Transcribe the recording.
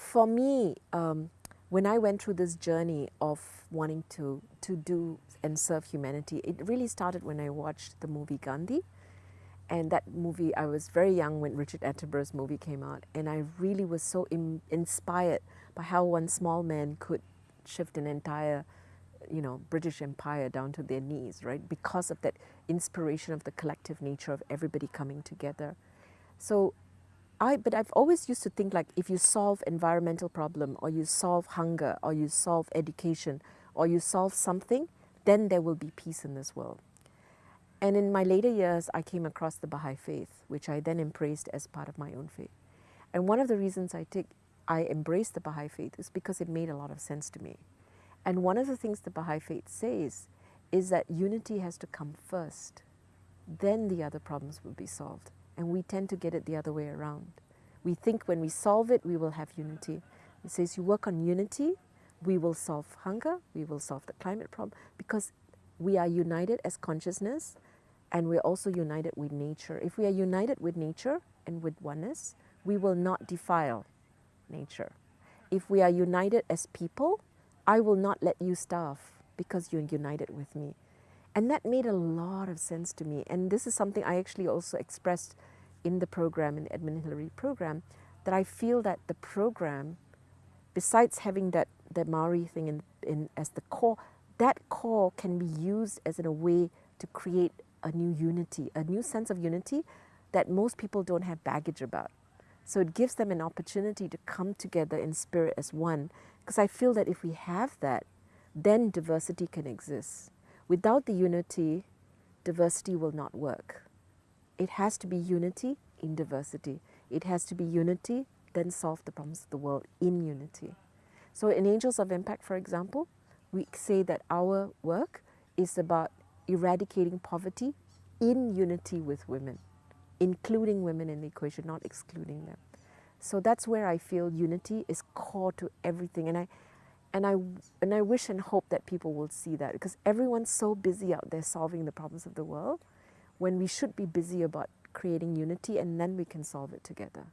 for me, um, when I went through this journey of wanting to, to do and serve humanity, it really started when I watched the movie Gandhi. And that movie, I was very young when Richard Attenborough's movie came out, and I really was so in, inspired by how one small man could shift an entire, you know, British Empire down to their knees, right? Because of that inspiration of the collective nature of everybody coming together. So I, but I've always used to think like if you solve environmental problem or you solve hunger or you solve education or you solve something, then there will be peace in this world. And in my later years, I came across the Baha'i faith, which I then embraced as part of my own faith. And one of the reasons I take, I embraced the Baha'i faith is because it made a lot of sense to me. And one of the things the Baha'i faith says is that unity has to come first. Then the other problems will be solved. And we tend to get it the other way around. We think when we solve it, we will have unity. It says you work on unity, we will solve hunger, we will solve the climate problem, because we are united as consciousness and we're also united with nature. If we are united with nature and with oneness, we will not defile nature. If we are united as people, I will not let you starve because you're united with me. And that made a lot of sense to me. And this is something I actually also expressed in the program, in the Edmund Hillary program, that I feel that the program, besides having that the Maori thing in, in, as the core, that core can be used as in a way to create a new unity, a new sense of unity that most people don't have baggage about. So it gives them an opportunity to come together in spirit as one. Because I feel that if we have that, then diversity can exist. Without the unity, diversity will not work. It has to be unity in diversity. It has to be unity, then solve the problems of the world in unity. So in Angels of Impact, for example, we say that our work is about eradicating poverty in unity with women, including women in the equation, not excluding them. So that's where I feel unity is core to everything. And I, and I, and I wish and hope that people will see that because everyone's so busy out there solving the problems of the world when we should be busy about creating unity and then we can solve it together.